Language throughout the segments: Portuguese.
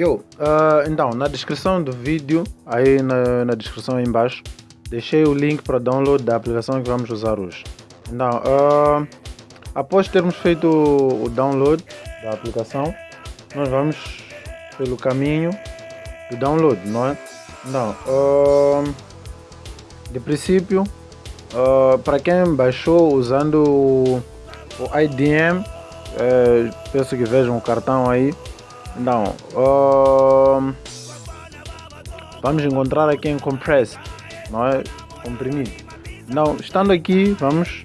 Yo, uh, então, na descrição do vídeo, aí na, na descrição aí embaixo, deixei o link para download da aplicação que vamos usar hoje. Então, uh, após termos feito o download da aplicação, nós vamos pelo caminho do download, não é? Então, uh, de princípio, uh, para quem baixou usando o, IDM, é, penso que vejam o cartão aí, uh, vamos encontrar aqui em compressed, não é? Comprimido. Então, estando aqui, vamos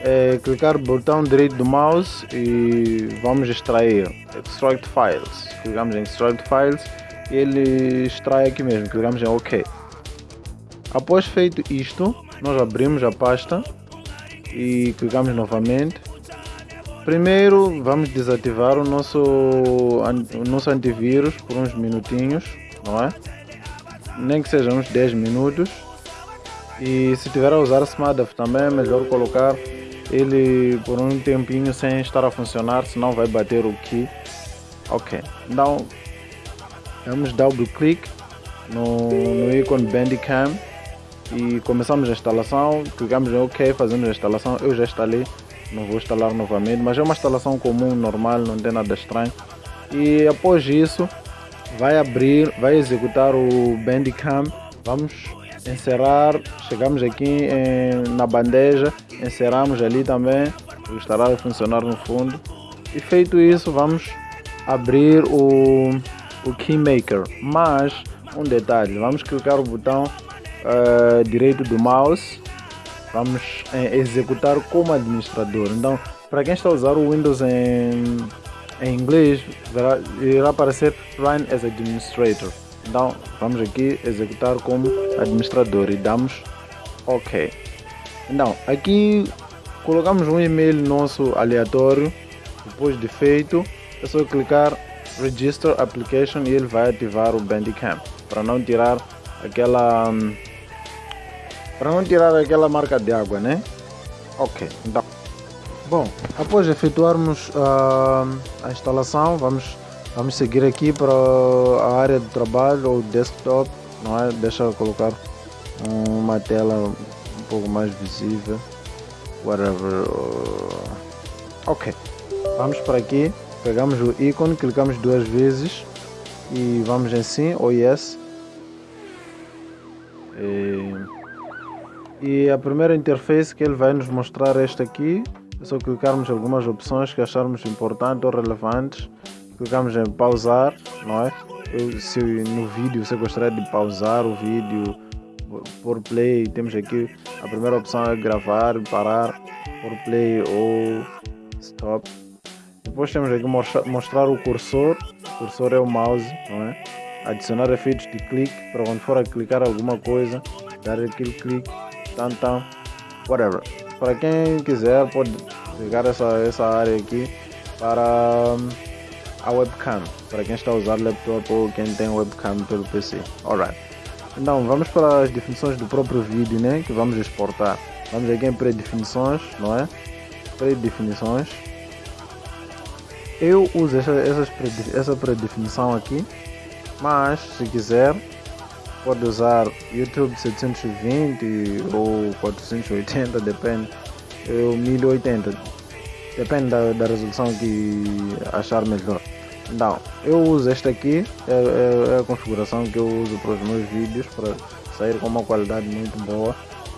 é, clicar no botão direito do mouse e vamos extrair Extract Files. Clicamos em Extract Files e ele extrai aqui mesmo, clicamos em OK. Após feito isto, nós abrimos a pasta e clicamos novamente Primeiro vamos desativar o nosso, o nosso antivírus por uns minutinhos, não é? Nem que sejam uns 10 minutos. E se tiver a usar SMADAF também é melhor colocar ele por um tempinho sem estar a funcionar, senão vai bater o key. Ok, então vamos double click no, no ícone Bandicam e começamos a instalação, clicamos em OK, fazemos a instalação, eu já instalei não vou instalar novamente, mas é uma instalação comum, normal, não tem nada estranho. E após isso, vai abrir, vai executar o Bandicam. Vamos encerrar, chegamos aqui em, na bandeja, encerramos ali também, estará a funcionar no fundo. E feito isso, vamos abrir o, o Keymaker. Mas, um detalhe, vamos clicar o botão uh, direito do mouse vamos é, executar como administrador. Então, para quem está a usar o Windows em, em inglês, verá, irá aparecer Run as Administrator. Então, vamos aqui executar como administrador e damos OK. Então, aqui colocamos um e-mail nosso aleatório. Depois de feito, é só clicar Register Application e ele vai ativar o Bandicam para não tirar aquela hum, para não tirar aquela marca de água, né? Ok, então. Bom, após efetuarmos uh, a instalação, vamos, vamos seguir aqui para a área de trabalho ou desktop, não é? Deixa eu colocar uma tela um pouco mais visível, whatever. Ok, vamos para aqui, pegamos o ícone, clicamos duas vezes e vamos em sim ou yes. E... E a primeira interface que ele vai nos mostrar é esta aqui. É só clicarmos algumas opções que acharmos importantes ou relevantes. Clicamos em pausar, não é? Eu, se no vídeo você gostaria de pausar o vídeo, por play, temos aqui a primeira opção é gravar, parar, por play ou stop. Depois temos aqui mostrar o cursor, o cursor é o mouse, não é? Adicionar efeitos de clique para quando for a clicar alguma coisa, dar aquele clique então, whatever. Para quem quiser, pode ligar essa, essa área aqui para hum, a webcam. Para quem está a usar laptop ou quem tem webcam pelo PC. Alright. Então, vamos para as definições do próprio vídeo, né? Que vamos exportar. Vamos aqui em pré-definições, não é? Pré-definições. Eu uso essa, essa pré-definição aqui, mas se quiser pode usar YouTube 720 ou 480, depende, ou 1080, depende da, da resolução que achar melhor. Então, eu uso esta aqui, é, é, é, a configuração que eu uso para os meus vídeos, para sair com uma qualidade muito boa.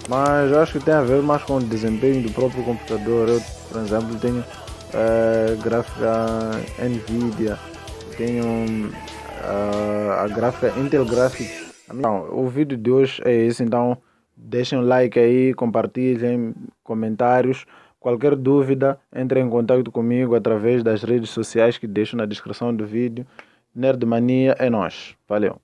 Mas acho que tem a ver mais com o desempenho do próprio computador. Eu, por exemplo, tenho é, gráfica NVIDIA, tenho uh, a gráfica Intel Graphics então, o vídeo de hoje é esse, então deixem um like aí, compartilhem, comentários. Qualquer dúvida, entre em contato comigo através das redes sociais que deixo na descrição do vídeo. Nerdmania é nós. Valeu!